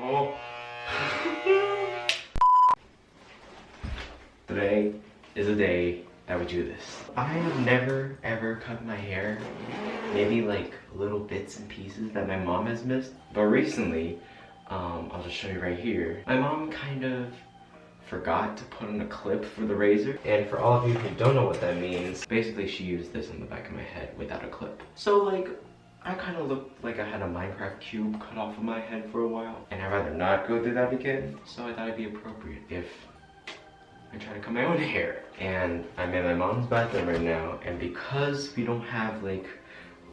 Oh. Today is a day that we do this. I have never ever cut my hair. Maybe like little bits and pieces that my mom has missed. But recently, um, I'll just show you right here. My mom kind of forgot to put in a clip for the razor. And for all of you who don't know what that means, basically she used this in the back of my head without a clip. So like, I kind of looked like I had a Minecraft cube cut off of my head for a while. And I'd rather not go through that again. So I thought it'd be appropriate if I try to cut my own hair. And I'm in my mom's bathroom right now. And because we don't have like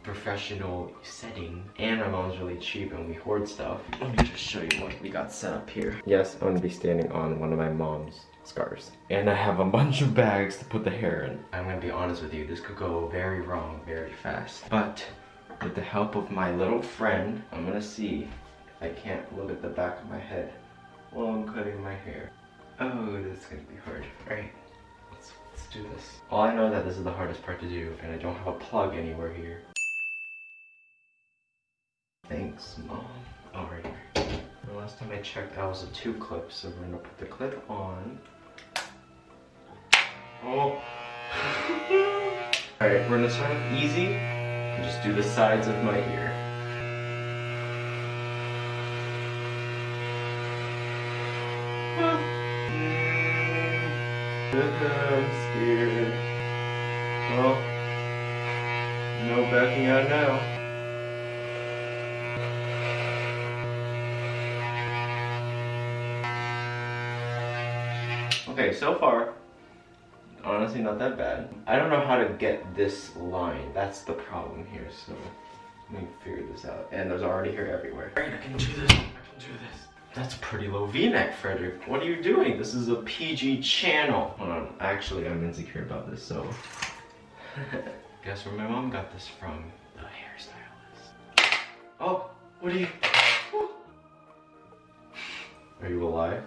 professional setting and my mom's really cheap and we hoard stuff let me just show you what we got set up here yes i'm gonna be standing on one of my mom's scarves and i have a bunch of bags to put the hair in i'm gonna be honest with you this could go very wrong very fast but with the help of my little friend i'm gonna see if i can't look at the back of my head while i'm cutting my hair oh this is gonna be hard all right let's, let's do this all i know that this is the hardest part to do and i don't have a plug anywhere here Thanks, Mom. Alright. The last time I checked, that was a two clip, so we're gonna put the clip on. Oh! Alright, we're gonna start easy and just do the sides of my ear. I'm scared. Well, no backing out now. Okay, so far, honestly not that bad. I don't know how to get this line. That's the problem here, so let me figure this out. And there's already hair everywhere. Alright, I can do this, I can do this. That's pretty low v-neck, Frederick. What are you doing? This is a PG channel. Hold on, actually I'm insecure about this, so. Guess where my mom got this from? The hairstylist. Oh, what are you? Are you alive?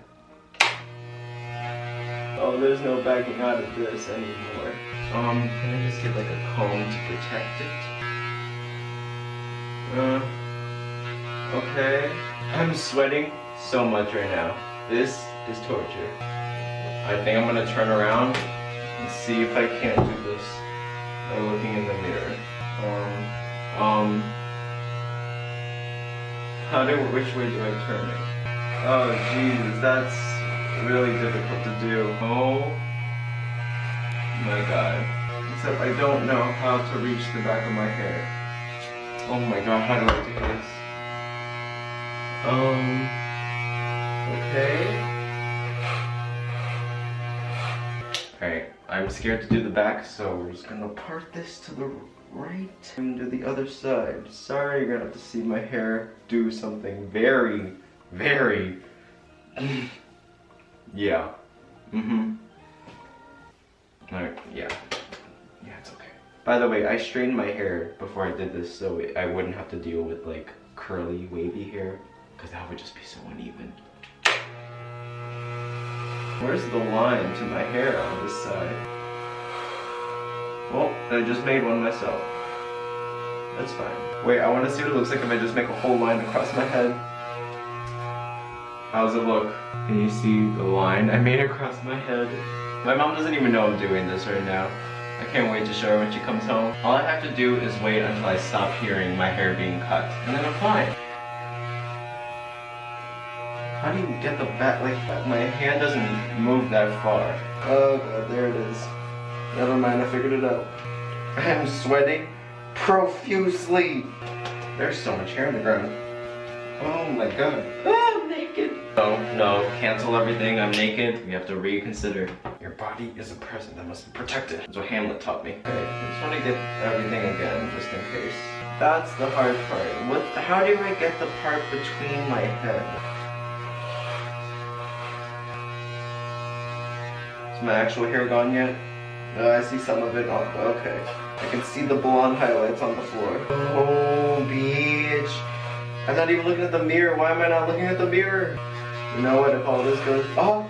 Oh, there's no backing out of this anymore. Um, can I just get like a comb to protect it? Uh, okay. I'm sweating so much right now. This is torture. I think I'm gonna turn around and see if I can't do this by looking in the mirror. Um, um, how do, which way do I turn it? Oh, Jesus, that's really difficult to do. Oh my god. Except I don't know how to reach the back of my hair. Oh my god, how do I do this? Um, okay. Alright, I'm scared to do the back, so we're just gonna part this to the right and do the other side. Sorry, you're gonna have to see my hair do something very, very Yeah. Mm-hmm. Alright, yeah. Yeah, it's okay. By the way, I straightened my hair before I did this so I wouldn't have to deal with like curly, wavy hair because that would just be so uneven. Where's the line to my hair on this side? Well, I just made one myself. That's fine. Wait, I want to see what it looks like if I just make a whole line across my head. How's it look? Can you see the line I made across my head? My mom doesn't even know I'm doing this right now. I can't wait to show her when she comes home. All I have to do is wait until I stop hearing my hair being cut, and then I'm fine. How do you get the back like that? My hand doesn't move that far. Oh god, there it is. Never mind, I figured it out. I am sweating profusely. There's so much hair on the ground. Oh my god. No, no, cancel everything. I'm naked. We have to reconsider. Your body is a present that must be protected. That's what Hamlet taught me. Okay, I just want to get everything again, just in case. That's the hard part. What? How do I get the part between my head? Is my actual hair gone yet? No, I see some of it. Oh, okay. I can see the blonde highlights on the floor. Oh, bitch. I'm not even looking at the mirror. Why am I not looking at the mirror? You know what, if all this goes, oh!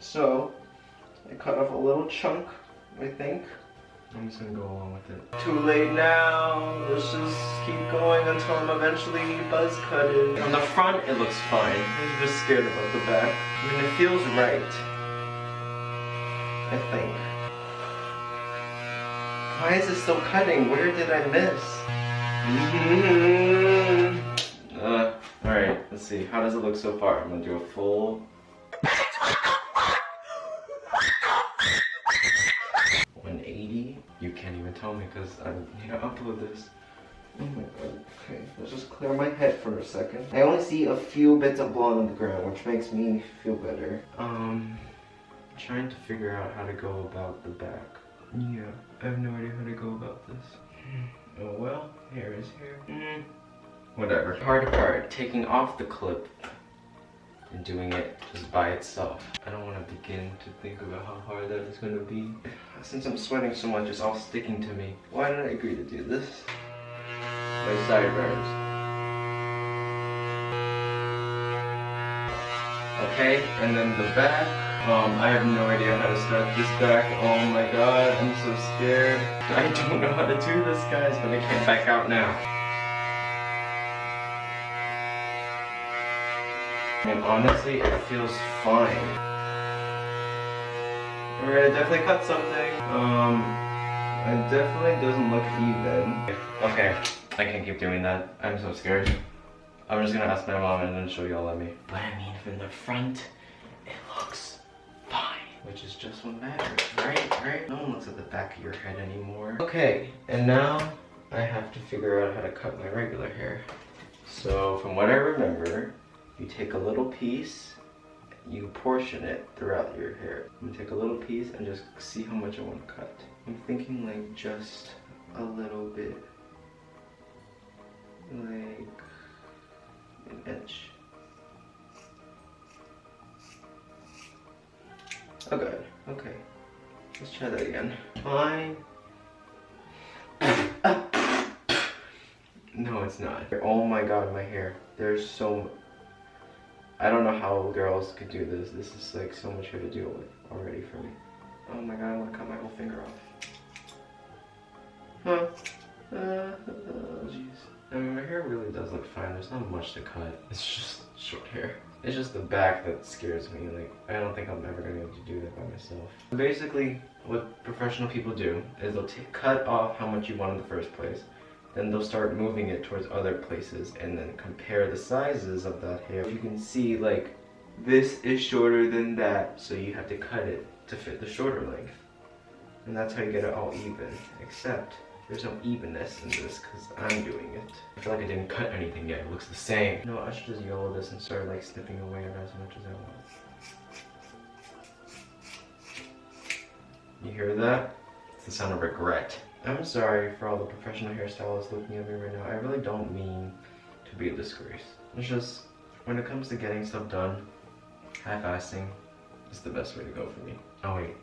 So, I cut off a little chunk, I think. I'm just gonna go along with it. Too late now. Let's just keep going until I'm eventually buzz cutted. On the front, it looks fine. I'm just scared about the back. I mean, it feels right. I think. Why is it still cutting? Where did I miss? Uh, Alright, let's see. How does it look so far? I'm gonna do a full 180. You can't even tell me because I need to upload this. Oh my god. Okay, let's just clear my head for a second. I only see a few bits of blood on the ground, which makes me feel better. Um, trying to figure out how to go about the back. Yeah, I have no idea how to go about this. Oh well, hair is hair. Mm, whatever. Hard part taking off the clip and doing it just by itself. I don't want to begin to think about how hard that is going to be. Since I'm sweating so much, it's all sticking to me. Why did I agree to do this? My sideburns. Okay, and then the back. Um, I have no idea how to start this back. Oh my god, I'm so scared. I don't know how to do this, guys, but I can't back out now. And honestly, it feels fine. Alright, I definitely cut something. Um, it definitely doesn't look even. Okay, I can't keep doing that. I'm so scared. I'm just gonna ask my mom and then she'll yell at me. But I mean, from the front. Which is just what matters, right? Right? No one looks at the back of your head anymore. Okay, and now I have to figure out how to cut my regular hair. So, from what I remember, you take a little piece, you portion it throughout your hair. I'm gonna take a little piece and just see how much I want to cut. I'm thinking like just a little bit, like an inch. Oh good, okay. Let's try that again. Fine. No, it's not. Oh my god, my hair. There's so I don't know how girls could do this. This is like so much hair to deal with already for me. Oh my god, I want to cut my whole finger off. Huh. Uh, oh jeez. I mean, my hair really does look fine. There's not much to cut. It's just short hair. It's just the back that scares me. Like, I don't think I'm ever gonna be able to do that by myself. Basically, what professional people do is they'll cut off how much you want in the first place. Then they'll start moving it towards other places and then compare the sizes of that hair. You can see like, this is shorter than that, so you have to cut it to fit the shorter length. And that's how you get it all even, except there's no evenness in this because I'm doing it. I feel like I didn't cut anything yet. It looks the same. No, I should just YOLO this and start like snipping away at as much as I want. You hear that? It's the sound of regret. I'm sorry for all the professional hairstylists looking at me right now. I really don't mean to be a disgrace. It's just, when it comes to getting stuff done, half-assing is the best way to go for me. Oh wait,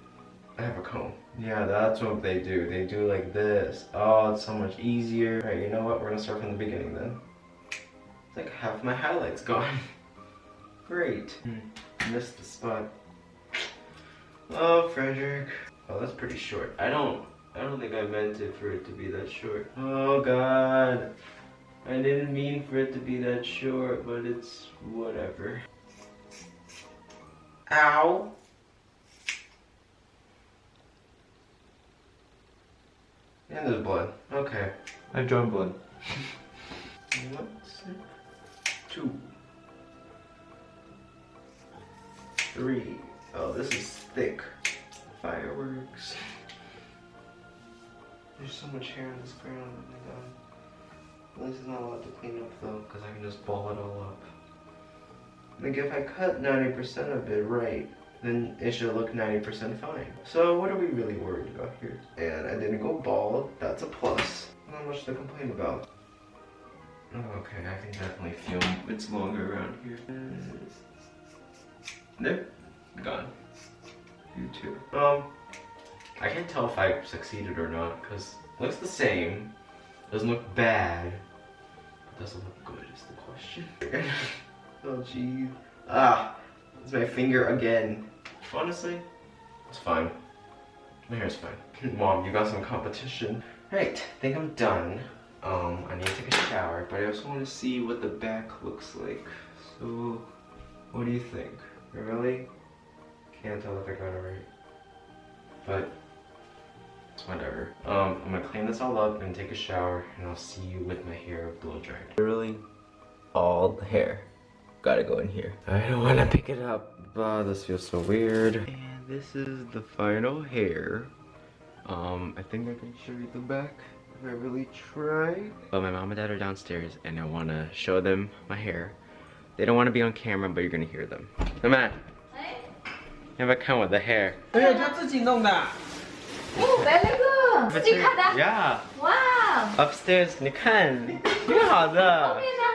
I have a comb. Yeah, that's what they do. They do like this. Oh, it's so much easier. Alright, you know what? We're gonna start from the beginning then. It's like half my highlights gone. Great. Hmm. Missed the spot. Oh, Frederick. Oh, that's pretty short. I don't I don't think I meant it for it to be that short. Oh god. I didn't mean for it to be that short, but it's whatever. Ow. And there's blood. Okay. I've drawn blood. One, two, three. Oh, this is thick. Fireworks. There's so much hair on this ground. Oh my god. At least not a lot to clean up though, because I can just ball it all up. Like if I cut 90% of it right, then it should look 90% fine. So what are we really worried about here? And I didn't go bald, that's a plus. Not much to complain about. Oh, okay, I can definitely feel it's longer around here. There, gone. You too. Um, I can't tell if I succeeded or not because it looks the same. Doesn't look bad. But doesn't look good is the question. oh jeez. Ah, it's my finger again. Honestly, it's fine. My hair's fine. Mom, you got some competition. Alright, I think I'm done. Um, I need to take a shower, but I also want to see what the back looks like. So, what do you think? Really? Can't tell if I got it right. But, it's whatever. Um, I'm gonna clean this all up and take a shower, and I'll see you with my hair blow dried. Literally, all the hair gotta go in here. I don't want to pick it up, but this feels so weird. And this is the final hair. Um, I think I can show you the back if I really try. But my mom and dad are downstairs, and I want to show them my hair. They don't want to be on camera, but you're gonna hear them. Come on. 哎，要不要看我的 hair？对呀，他自己弄的。哦，very good，自己看的， Yeah. 哇， Upstairs，你看，挺好的。非常